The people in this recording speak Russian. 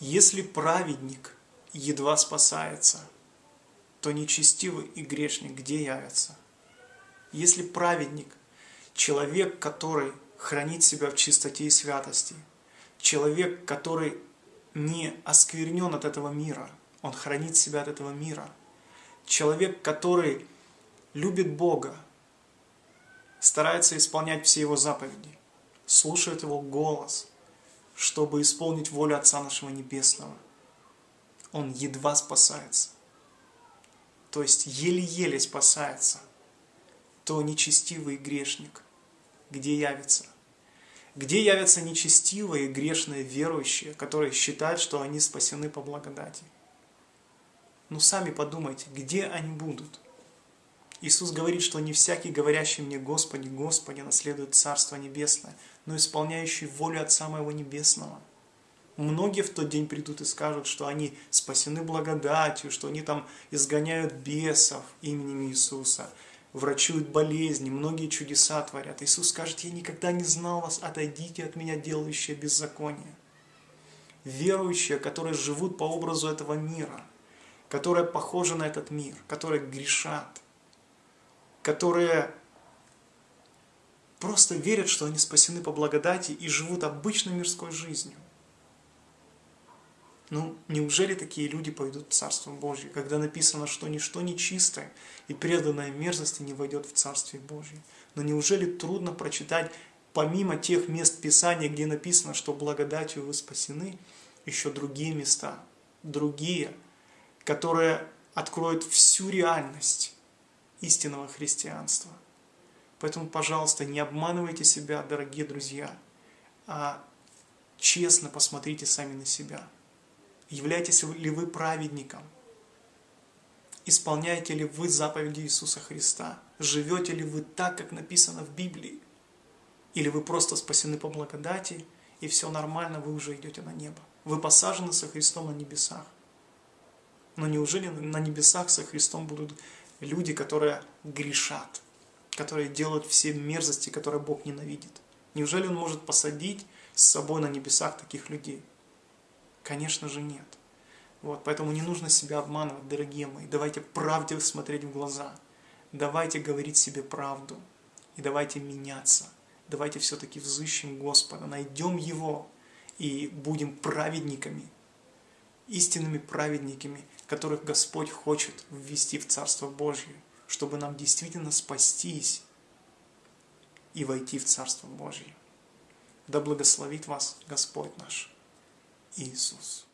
Если праведник едва спасается, то нечестивый и грешник где явятся? Если праведник, человек, который хранит себя в чистоте и святости, человек, который не осквернен от этого мира, он хранит себя от этого мира, человек, который любит Бога, старается исполнять все Его заповеди, слушает Его голос – чтобы исполнить волю Отца нашего Небесного. Он едва спасается. То есть еле-еле спасается. То нечестивый грешник, где явится? Где явятся нечестивые, грешные, верующие, которые считают, что они спасены по благодати? Ну сами подумайте, где они будут? Иисус говорит, что не всякий, говорящий мне «Господи, Господи», наследует Царство Небесное, но исполняющий волю Отца Моего Небесного. Многие в тот день придут и скажут, что они спасены благодатью, что они там изгоняют бесов именем Иисуса, врачуют болезни, многие чудеса творят. Иисус скажет, я никогда не знал вас, отойдите от меня, делающие беззаконие. Верующие, которые живут по образу этого мира, которые похожи на этот мир, которые грешат – которые просто верят, что они спасены по благодати и живут обычной мирской жизнью. Ну, неужели такие люди пойдут в Царство Божье, когда написано, что ничто нечистое и преданное мерзости не войдет в Царствие Божье? Но неужели трудно прочитать, помимо тех мест Писания, где написано, что благодатью вы спасены, еще другие места, другие, которые откроют всю реальность истинного христианства. Поэтому, пожалуйста, не обманывайте себя, дорогие друзья, а честно посмотрите сами на себя. Являетесь ли вы праведником? Исполняете ли вы заповеди Иисуса Христа? Живете ли вы так, как написано в Библии? Или вы просто спасены по благодати, и все нормально, вы уже идете на небо? Вы посажены со Христом на небесах. Но неужели на небесах со Христом будут люди, которые грешат, которые делают все мерзости, которые Бог ненавидит. Неужели Он может посадить с собой на небесах таких людей? Конечно же нет. Вот, поэтому не нужно себя обманывать, дорогие мои. Давайте правде смотреть в глаза. Давайте говорить себе правду. И давайте меняться. Давайте все-таки взыщем Господа, найдем Его и будем праведниками, истинными праведниками, которых Господь хочет ввести в Царство Божье, чтобы нам действительно спастись и войти в Царство Божье. Да благословит вас Господь наш Иисус.